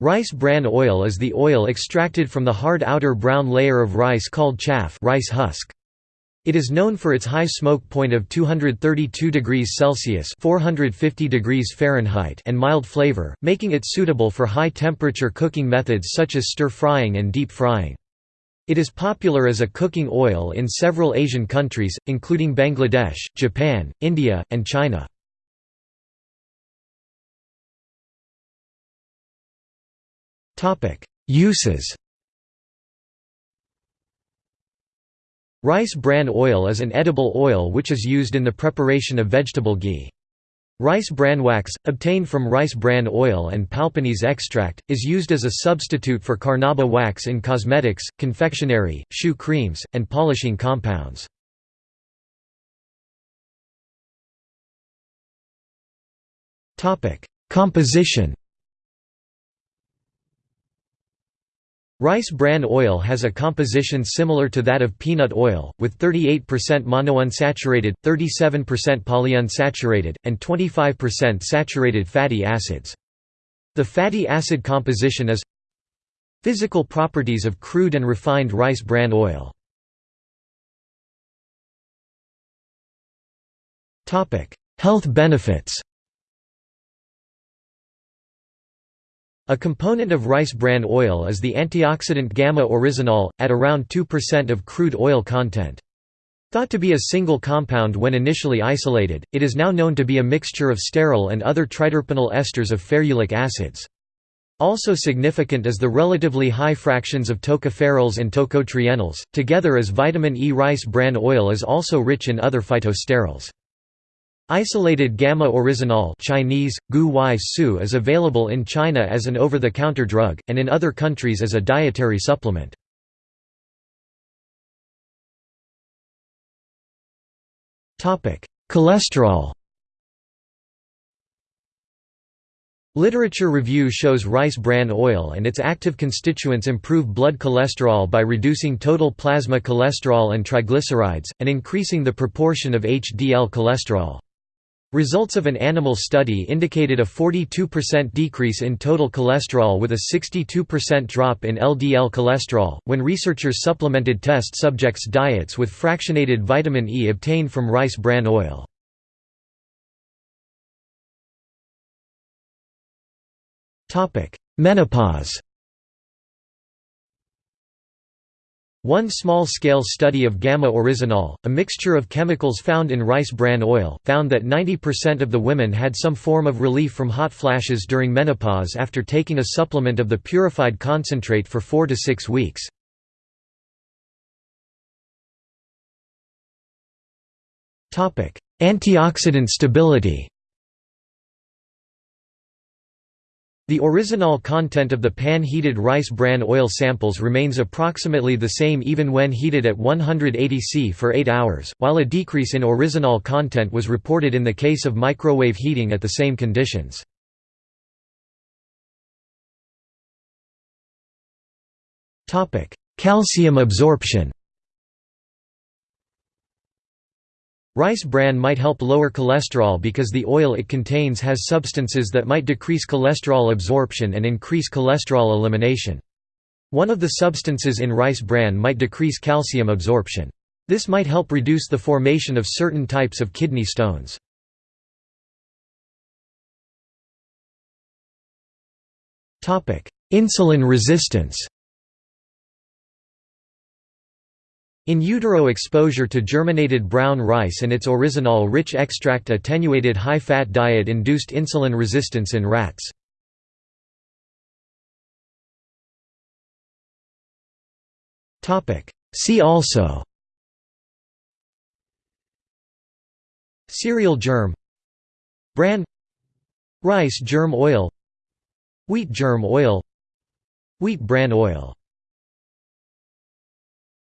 Rice bran oil is the oil extracted from the hard outer brown layer of rice called chaff rice husk. It is known for its high smoke point of 232 degrees Celsius (450 degrees Fahrenheit) and mild flavor, making it suitable for high-temperature cooking methods such as stir-frying and deep frying. It is popular as a cooking oil in several Asian countries, including Bangladesh, Japan, India, and China. Uses Rice bran oil is an edible oil which is used in the preparation of vegetable ghee. Rice bran wax, obtained from rice bran oil and palpinese extract, is used as a substitute for carnauba wax in cosmetics, confectionery, shoe creams, and polishing compounds. Composition Rice bran oil has a composition similar to that of peanut oil, with 38% monounsaturated, 37% polyunsaturated, and 25% saturated fatty acids. The fatty acid composition is Physical properties of crude and refined rice bran oil Health benefits A component of rice bran oil is the antioxidant gamma-oryzanol, at around 2% of crude oil content. Thought to be a single compound when initially isolated, it is now known to be a mixture of sterol and other triterpenyl esters of ferulic acids. Also significant is the relatively high fractions of tocopherols and tocotrienols, together as vitamin E. Rice bran oil is also rich in other phytosterols. Isolated gamma-oryzanol Chinese, gu su is available in China as an over-the-counter drug, and in other countries as a dietary supplement. Cholesterol Literature review shows rice bran oil and its active constituents improve blood cholesterol by reducing total plasma cholesterol and triglycerides, and increasing the proportion of HDL cholesterol. Results of an animal study indicated a 42% decrease in total cholesterol with a 62% drop in LDL cholesterol, when researchers supplemented test subjects' diets with fractionated vitamin E obtained from rice bran oil. Menopause One small-scale study of gamma-oryzanol, a mixture of chemicals found in rice bran oil, found that 90% of the women had some form of relief from hot flashes during menopause after taking a supplement of the purified concentrate for 4 to 6 weeks. Antioxidant stability The oryzanol content of the pan-heated rice bran oil samples remains approximately the same even when heated at 180 C for 8 hours, while a decrease in oryzanol content was reported in the case of microwave heating at the same conditions. Calcium absorption Rice bran might help lower cholesterol because the oil it contains has substances that might decrease cholesterol absorption and increase cholesterol elimination. One of the substances in rice bran might decrease calcium absorption. This might help reduce the formation of certain types of kidney stones. Insulin resistance In utero exposure to germinated brown rice and its oryzanol-rich extract attenuated high-fat diet induced insulin resistance in rats. See also Cereal germ Bran Rice germ oil Wheat germ oil Wheat bran oil